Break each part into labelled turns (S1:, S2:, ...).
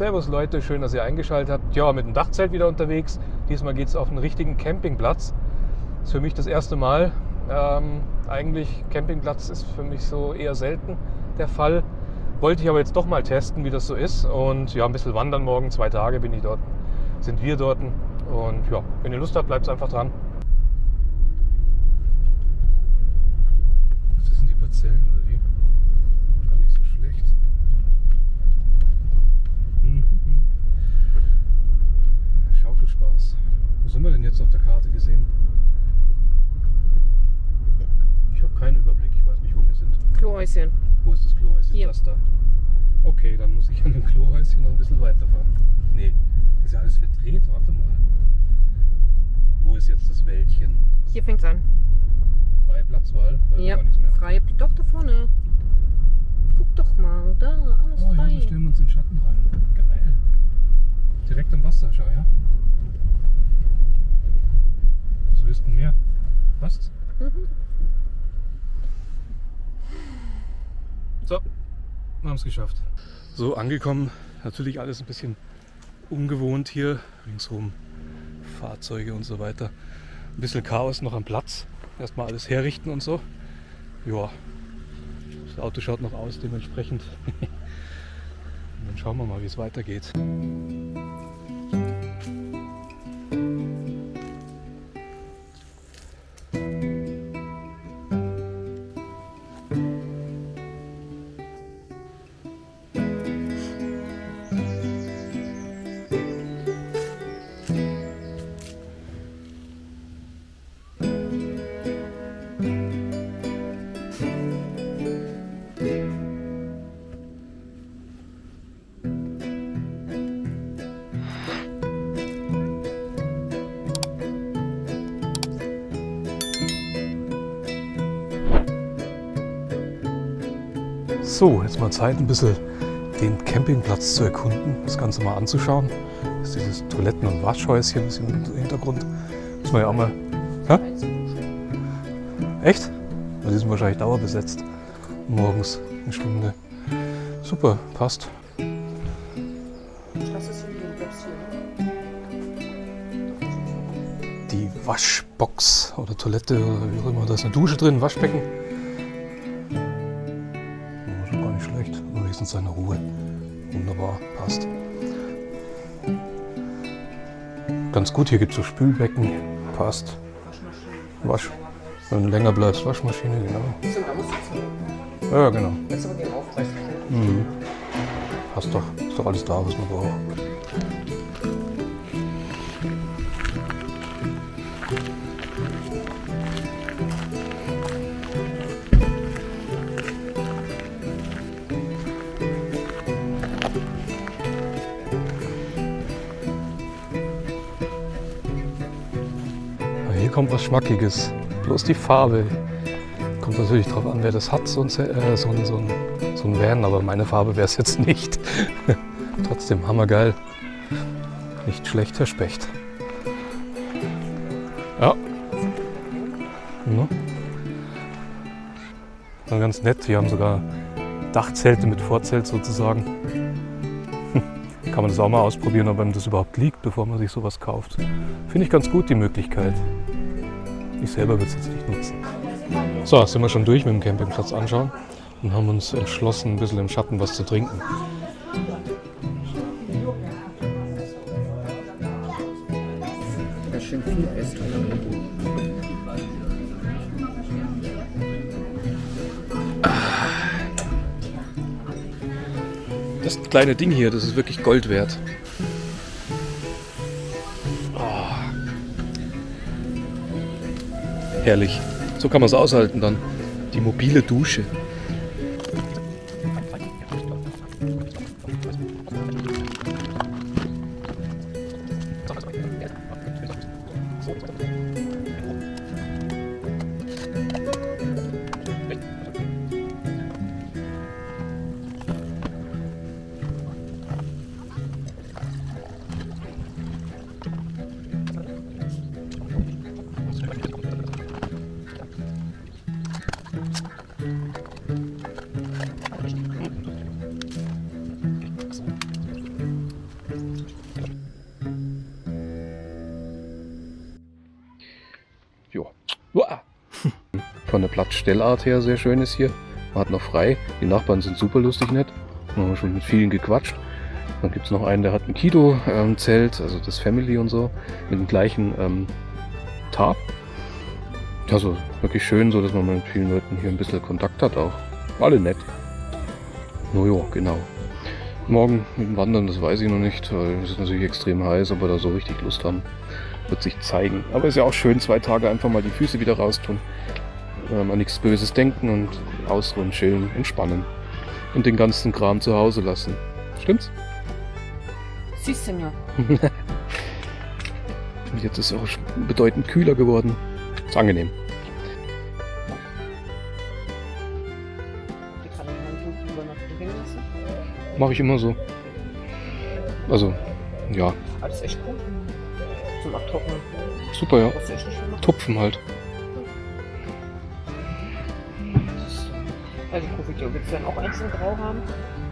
S1: Servus Leute, schön, dass ihr eingeschaltet habt. Ja, mit dem Dachzelt wieder unterwegs. Diesmal geht es auf einen richtigen Campingplatz. Ist für mich das erste Mal. Ähm, eigentlich Campingplatz ist für mich so eher selten der Fall. Wollte ich aber jetzt doch mal testen, wie das so ist. Und ja, ein bisschen wandern morgen. Zwei Tage bin ich dort, sind wir dort. Und ja, wenn ihr Lust habt, bleibt einfach dran. Das sind die Parzellen oder wie? Gar nicht so schlecht. Mhm. Schaukelspaß. Wo sind wir denn jetzt auf der Karte gesehen? Ich habe keinen Überblick. Ich weiß nicht, wo wir sind.
S2: Klohäuschen.
S1: Wo ist das Klohäuschen?
S2: Hier.
S1: Das da. Okay, dann muss ich an Klohäuschen noch ein bisschen weiterfahren. Nee, das ist ja alles verdreht. Warte mal. Wo ist jetzt das Wäldchen?
S2: Hier fängt's an.
S1: Freie Platzwahl?
S2: Ja,
S1: gar nichts mehr.
S2: freie. Doch, da vorne. Guck doch mal, da, alles
S1: Oh ja,
S2: frei.
S1: da stellen wir uns in den Schatten rein. Geil. Direkt am Wasser, schau ja. Was willst du mehr? Passt?
S2: Mhm.
S1: So, wir haben es geschafft. So, angekommen. Natürlich alles ein bisschen ungewohnt hier. Ringsherum Fahrzeuge und so weiter. Ein bisschen Chaos noch am Platz. Erstmal alles herrichten und so. Ja, das Auto schaut noch aus dementsprechend. Dann schauen wir mal, wie es weitergeht. So, jetzt mal Zeit, ein bisschen den Campingplatz zu erkunden, das Ganze mal anzuschauen. Das ist dieses Toiletten- und Waschhäuschen ein bisschen im Hintergrund. Muss man ja auch mal. Hä? Echt? Die sind wahrscheinlich dauerbesetzt. Morgens eine Stunde. Super, passt. Die Waschbox oder Toilette oder wie auch immer. Da ist eine Dusche drin, Waschbecken. Wenigstens seine Ruhe. Wunderbar, passt. Ganz gut, hier gibt es so Spülbecken. Passt. Wasch. Wenn du länger bleibst, Waschmaschine, genau. Ja, genau. Mhm. Passt doch. Ist doch alles da, was man braucht. Kommt was Schmackiges. Bloß die Farbe. Kommt natürlich drauf an, wer das hat, so ein, äh, so ein, so ein, so ein Van, aber meine Farbe wäre es jetzt nicht. Trotzdem hammergeil. Nicht schlecht, Herr Specht. Ja. Dann ganz nett, die haben sogar Dachzelte mit Vorzelt sozusagen. Kann man das auch mal ausprobieren, ob einem das überhaupt liegt, bevor man sich sowas kauft. Finde ich ganz gut, die Möglichkeit. Ich selber würde es jetzt nicht nutzen. So, sind wir schon durch mit dem Campingplatz anschauen und haben uns entschlossen, ein bisschen im Schatten was zu trinken. Das kleine Ding hier, das ist wirklich Gold wert. Herrlich. So kann man es aushalten dann. Die mobile Dusche. Von der Platzstellart her sehr schön ist hier. Man hat noch frei. Die Nachbarn sind super lustig nett. Wir haben schon mit vielen gequatscht. Dann gibt es noch einen, der hat ein Kido-Zelt, also das Family und so, mit dem gleichen ähm, Tarp. Also wirklich schön, so dass man mit vielen Leuten hier ein bisschen Kontakt hat auch. Alle nett. Nojo, genau. Morgen mit dem Wandern, das weiß ich noch nicht, weil es ist natürlich extrem heiß, wir da so richtig Lust haben, wird sich zeigen. Aber ist ja auch schön, zwei Tage einfach mal die Füße wieder raustun, ähm, an nichts Böses denken und ausruhen, chillen, entspannen und den ganzen Kram zu Hause lassen. Stimmt's?
S2: Si, Senor.
S1: Und jetzt ist es auch bedeutend kühler geworden. Ist angenehm. Mache ich immer so. Also, ja,
S2: ist echt cool. Zum Abtrocknen.
S1: super, ja. Tupfen halt.
S2: Also ich gucke, willst du dann auch eins in Grau haben?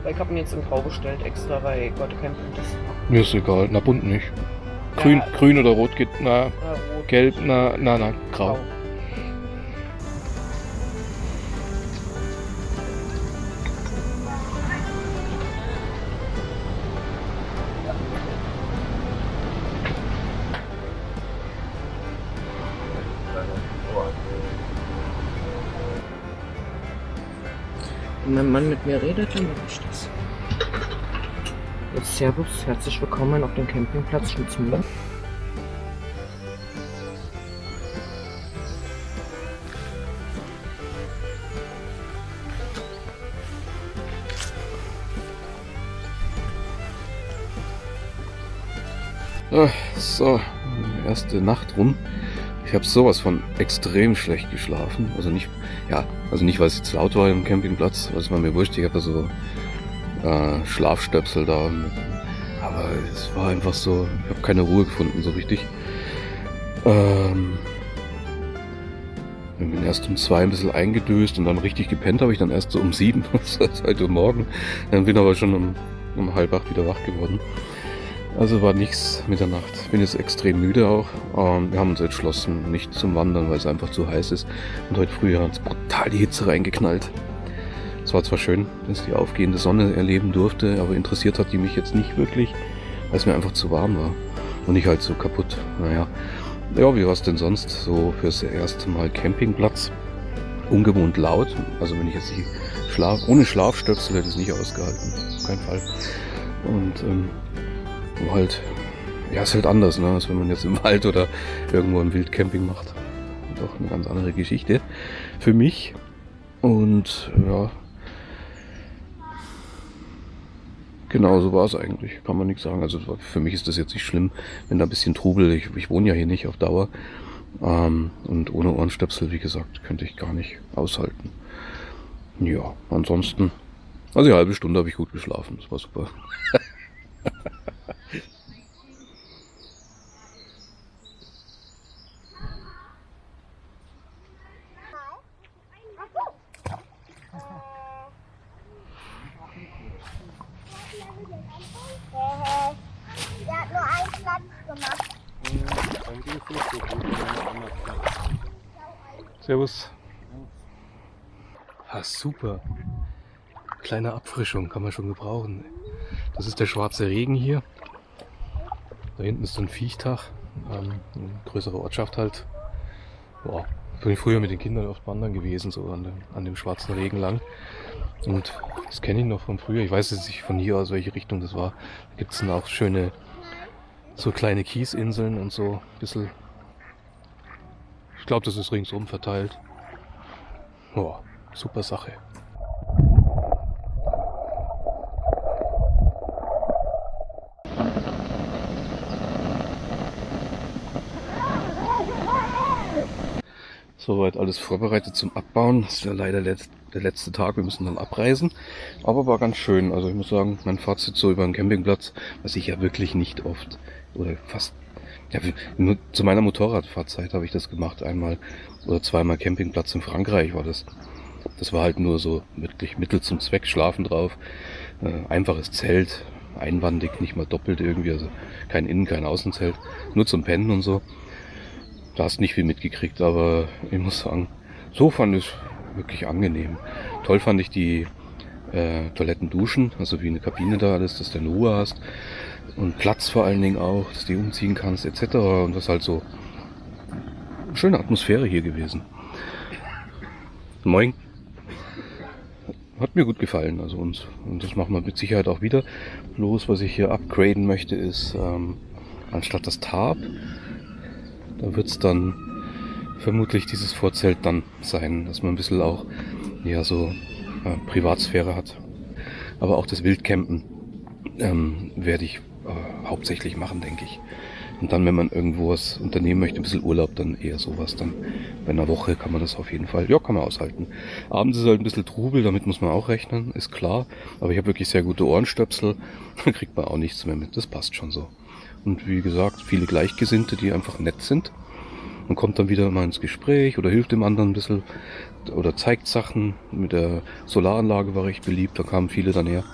S2: Weil ich habe mir jetzt in Grau bestellt extra, weil ich heute kein Bunt ist.
S1: Mir ist egal. Na, bunt nicht. Grün,
S2: Ja,
S1: grün oder rot geht, na,
S2: äh, rot.
S1: gelb, na, na, na, grau.
S2: Wenn mein Mann mit mir redet, dann mache ich das. Jetzt Servus, herzlich willkommen auf dem Campingplatz Schnitzmühle.
S1: Ah, So, erste Nacht rum. Ich habe sowas von extrem schlecht geschlafen. Also nicht, ja, also nicht, weil es jetzt laut war im Campingplatz, was war mir wurscht. Ich habe da so äh, Schlafstöpsel da. Aber es war einfach so, ich habe keine Ruhe gefunden so richtig. Ähm, ich bin erst um zwei ein bisschen eingedöst und dann richtig gepennt habe ich dann erst so um sieben, das halt um morgen. Dann bin aber schon um, um halb acht wieder wach geworden. Also war nichts mit der Nacht. Bin jetzt extrem müde auch. Ähm, wir haben uns entschlossen, nicht zum Wandern, weil es einfach zu heiß ist. Und heute früh hat es brutal die Hitze reingeknallt. Es war zwar schön, dass ich die aufgehende Sonne erleben durfte, aber interessiert hat die mich jetzt nicht wirklich, weil es mir einfach zu warm war. Und ich halt so kaputt. Naja. Ja, wie war es denn sonst so fürs erste Mal Campingplatz? Ungewohnt laut. Also wenn ich jetzt nicht Schlaf, ohne Schlafstöpsel hätte ich es nicht ausgehalten. Auf keinen Fall. Und ähm, wo halt, ja, ist halt anders, ne, als wenn man jetzt im Wald oder irgendwo im Wildcamping macht. Doch eine ganz andere Geschichte für mich. Und ja, genau so war es eigentlich, kann man nichts sagen. Also für mich ist das jetzt nicht schlimm, wenn da ein bisschen Trubel, ich, ich wohne ja hier nicht auf Dauer. Ähm, und ohne Ohrenstöpsel, wie gesagt, könnte ich gar nicht aushalten. Ja, ansonsten, also eine halbe Stunde habe ich gut geschlafen, das war super. Servus. Ah, super. Kleine Abfrischung kann man schon gebrauchen. Das ist der schwarze Regen hier. Da hinten ist so ein Viechtag. Ähm, eine größere Ortschaft halt. Boah, bin ich früher mit den Kindern oft wandern gewesen, so an dem, an dem schwarzen Regen lang. Und das kenne ich noch von früher. Ich weiß jetzt nicht von hier aus, welche Richtung das war. Da gibt es dann auch schöne, so kleine Kiesinseln und so. Ein bisschen. Glaube, das ist ringsum verteilt. Boah, super Sache. Soweit alles vorbereitet zum Abbauen. Das ist ja leider letzt, der letzte Tag. Wir müssen dann abreisen. Aber war ganz schön. Also ich muss sagen, mein Fazit so über den Campingplatz, was ich ja wirklich nicht oft oder fast ja, nur zu meiner Motorradfahrzeit habe ich das gemacht. Einmal oder zweimal Campingplatz in Frankreich war das. Das war halt nur so wirklich Mittel zum Zweck, schlafen drauf. Äh, einfaches Zelt, einwandig, nicht mal doppelt irgendwie. Also kein Innen-, kein Außenzelt. Nur zum Pennen und so. Da hast nicht viel mitgekriegt, aber ich muss sagen, so fand ich es wirklich angenehm. Toll fand ich die äh, Toiletten duschen, also wie eine Kabine da alles, dass du eine Ruhe hast und Platz vor allen Dingen auch, dass du die umziehen kannst etc. Und das ist halt so schöne Atmosphäre hier gewesen. Moin. Hat mir gut gefallen, also uns. Und das machen wir mit Sicherheit auch wieder. Bloß, was ich hier upgraden möchte, ist ähm, anstatt das Tarp, da wird es dann vermutlich dieses Vorzelt dann sein, dass man ein bisschen auch ja so äh, Privatsphäre hat. Aber auch das Wildcampen ähm, werde ich äh, hauptsächlich machen, denke ich. Und dann, wenn man irgendwo was unternehmen möchte, ein bisschen Urlaub, dann eher sowas. Dann bei einer Woche kann man das auf jeden Fall, ja, kann man aushalten. Abends ist halt ein bisschen Trubel, damit muss man auch rechnen, ist klar. Aber ich habe wirklich sehr gute Ohrenstöpsel, da kriegt man auch nichts mehr mit. Das passt schon so. Und wie gesagt, viele Gleichgesinnte, die einfach nett sind. Man kommt dann wieder mal ins Gespräch oder hilft dem anderen ein bisschen oder zeigt Sachen. Mit der Solaranlage war recht beliebt, da kamen viele dann her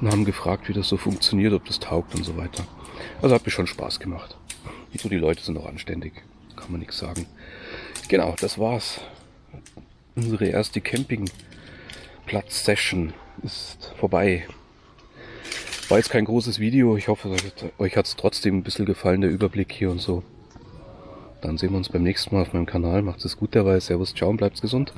S1: und haben gefragt, wie das so funktioniert, ob das taugt und so weiter. Also hat mir schon Spaß gemacht. Und so die Leute sind auch anständig, kann man nichts sagen. Genau, das war's. Unsere erste Campingplatz-Session ist vorbei. War jetzt kein großes Video. Ich hoffe, euch hat es trotzdem ein bisschen gefallen, der Überblick hier und so. Dann sehen wir uns beim nächsten Mal auf meinem Kanal. Macht es gut dabei. Servus, ciao und bleibt gesund.